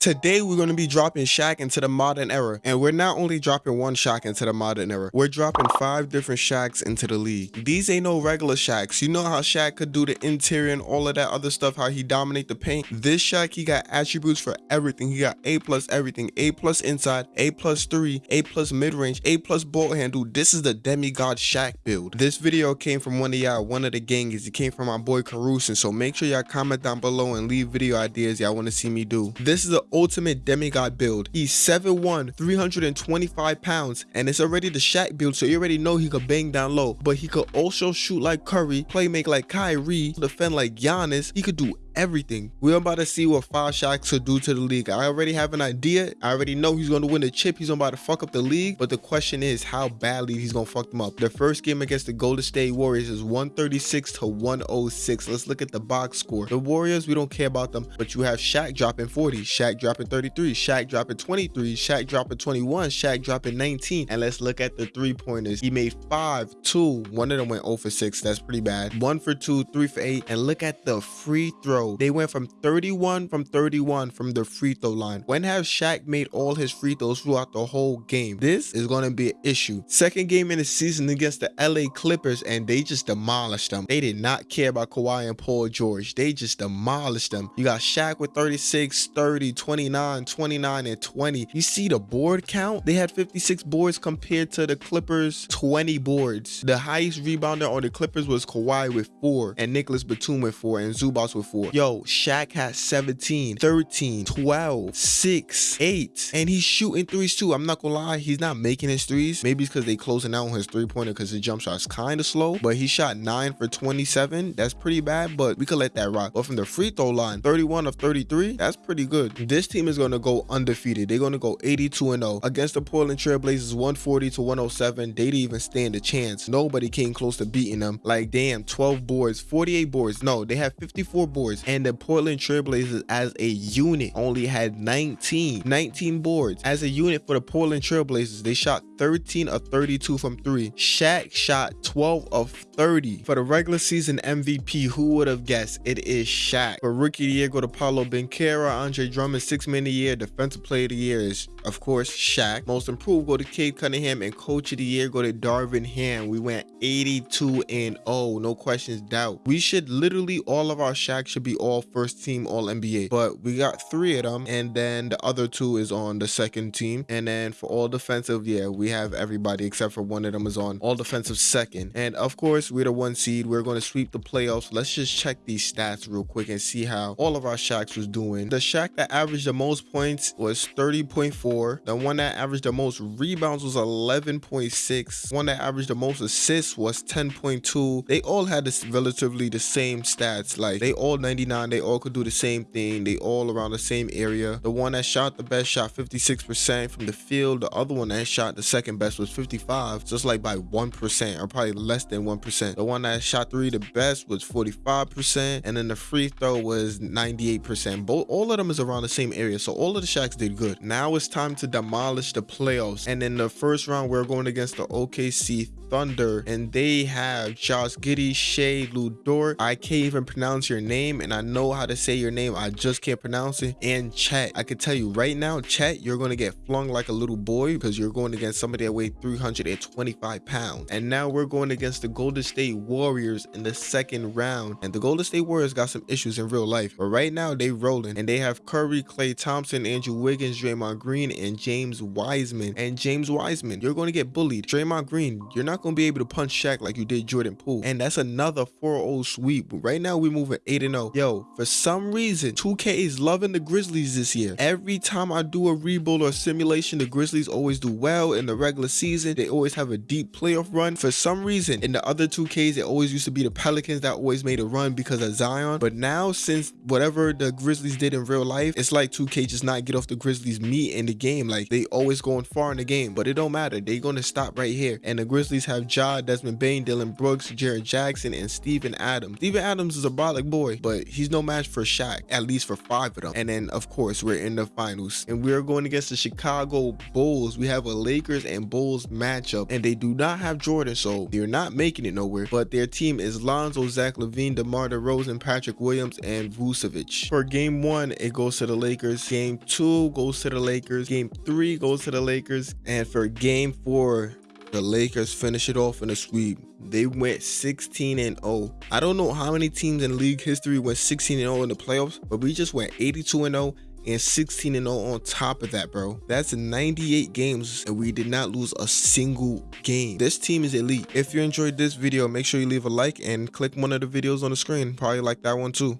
Today we're going to be dropping Shaq into the modern era and we're not only dropping one Shaq into the modern era, we're dropping five different Shaqs into the league. These ain't no regular Shaqs. You know how Shaq could do the interior and all of that other stuff, how he dominate the paint. This Shaq, he got attributes for everything. He got A plus everything, A plus inside, A plus three, A plus mid range, A plus ball handle. This is the demigod Shaq build. This video came from one of y'all, one of the gangers. It came from my boy Carusin. So make sure y'all comment down below and leave video ideas y'all want to see me do. This is the ultimate demigod build. He's 7'1", 325 pounds, and it's already the Shaq build, so you already know he could bang down low, but he could also shoot like Curry, play make like Kyrie, defend like Giannis. He could do everything. We're about to see what Five Shaqs could do to the league. I already have an idea. I already know he's going to win the chip. He's about to fuck up the league. But the question is how badly he's going to fuck them up. The first game against the Golden State Warriors is 136 to 106. Let's look at the box score. The Warriors, we don't care about them. But you have Shaq dropping 40, Shaq dropping 33, Shaq dropping 23, Shaq dropping 21, Shaq dropping 19. And let's look at the three-pointers. He made 5, 2. One of them went 0 for 6. That's pretty bad. 1 for 2, 3 for 8. And look at the free throw they went from 31 from 31 from the free throw line. When has Shaq made all his free throws throughout the whole game? This is going to be an issue. Second game in the season against the LA Clippers and they just demolished them. They did not care about Kawhi and Paul George. They just demolished them. You got Shaq with 36, 30, 29, 29, and 20. You see the board count? They had 56 boards compared to the Clippers 20 boards. The highest rebounder on the Clippers was Kawhi with four and Nicholas Batum with four and Zubac with four. Yo, Shaq has 17, 13, 12, 6, 8, and he's shooting threes too. I'm not gonna lie, he's not making his threes. Maybe it's because they closing out on his three-pointer because his jump shot's kind of slow, but he shot 9 for 27. That's pretty bad, but we could let that rock. But from the free throw line, 31 of 33, that's pretty good. This team is gonna go undefeated. They're gonna go 82 and 0 against the Portland Trailblazers 140 to 107. They didn't even stand a chance. Nobody came close to beating them. Like damn, 12 boards, 48 boards. No, they have 54 boards and the Portland Trailblazers as a unit only had 19, 19 boards. As a unit for the Portland Trailblazers, they shot 13 of 32 from three. Shaq shot 12 of 30. For the regular season MVP, who would have guessed? It is Shaq. For rookie of the year, go to Paolo Banchero, Andre Drummond, six man of the year. Defensive player of the year is, of course, Shaq. Most improved, go to Cade Cunningham, and coach of the year, go to Darvin Ham. We went 82 and 0, no questions doubt. We should literally all of our Shaq should be all first team all NBA, but we got three of them, and then the other two is on the second team. And then for all defensive, yeah, we have everybody except for one of them is on all defensive second. And of course, we're the one seed. We're going to sweep the playoffs. Let's just check these stats real quick and see how all of our Shaqs was doing. The Shaq that averaged the most points was 30.4. The one that averaged the most rebounds was 11.6. One that averaged the most assists was 10.2. They all had this relatively the same stats. Like they all 99. They all could do the same thing. They all around the same area. The one that shot the best shot 56% from the field. The other one that shot the second best was 55, just like by 1% or probably less than 1%. The one that shot three the best was 45%, and then the free throw was 98%. Both all of them is around the same area, so all of the Shaqs did good. Now it's time to demolish the playoffs, and in the first round we're going against the OKC Thunder, and they have Josh Giddey, Shai, Lu Dort. I can't even pronounce your name, and I know how to say your name. I just can't pronounce it. And Chet, I can tell you right now, Chet, you're going to get flung like a little boy because you're going against somebody that weighed 325 pounds. And now we're going against the Golden State Warriors in the second round. And the Golden State Warriors got some issues in real life, but right now they rolling, and they have Curry, Klay Thompson, Andrew Wiggins, Draymond Green, and James Wiseman. And James Wiseman, you're going to get bullied. Draymond Green, you're not going to be able to punch Shaq like you did Jordan Poole. And that's another 4-0 sweep. Right now we're moving 8-0. Yo, for some reason, 2K is loving the Grizzlies this year. Every time I do a rebuild or simulation, the Grizzlies always do well in the regular season. They always have a deep playoff run. For some reason, in the other 2Ks, it always used to be the Pelicans that always made a run because of Zion. But now, since whatever the Grizzlies did in real life, it's like 2K just not get off the Grizzlies meat in the game. Like they always going far in the game, but it don't matter. They gonna stop right here. And the Grizzlies have Ja, Desmond Bane, Dillon Brooks, Jaren Jackson, and Steven Adams. Steven Adams is a brolic boy, but he's no match for Shaq, at least for five of them. And then, of course, we're in the finals. And we're going against the Chicago Bulls. We have a Lakers and Bulls matchup, and they do not have Jordan, so they're not making it nowhere. But their team is Lonzo, Zach LaVine, DeMar DeRozan, Patrick Williams, and Vucevic. For game one, it goes to the Lakers. Game two goes to the Lakers. Game three goes to the Lakers. And for game four, the Lakers finish it off in a sweep. They went 16 and 0. I don't know how many teams in league history went 16 and 0 in the playoffs, but we just went 82 and 0 and 16 and 0 on top of that, bro. That's 98 games and we did not lose a single game. This team is elite. If you enjoyed this video, make sure you leave a like and click one of the videos on the screen. Probably like that one too.